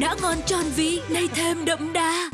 Đã ngon tròn vị, nay thêm đậm đà.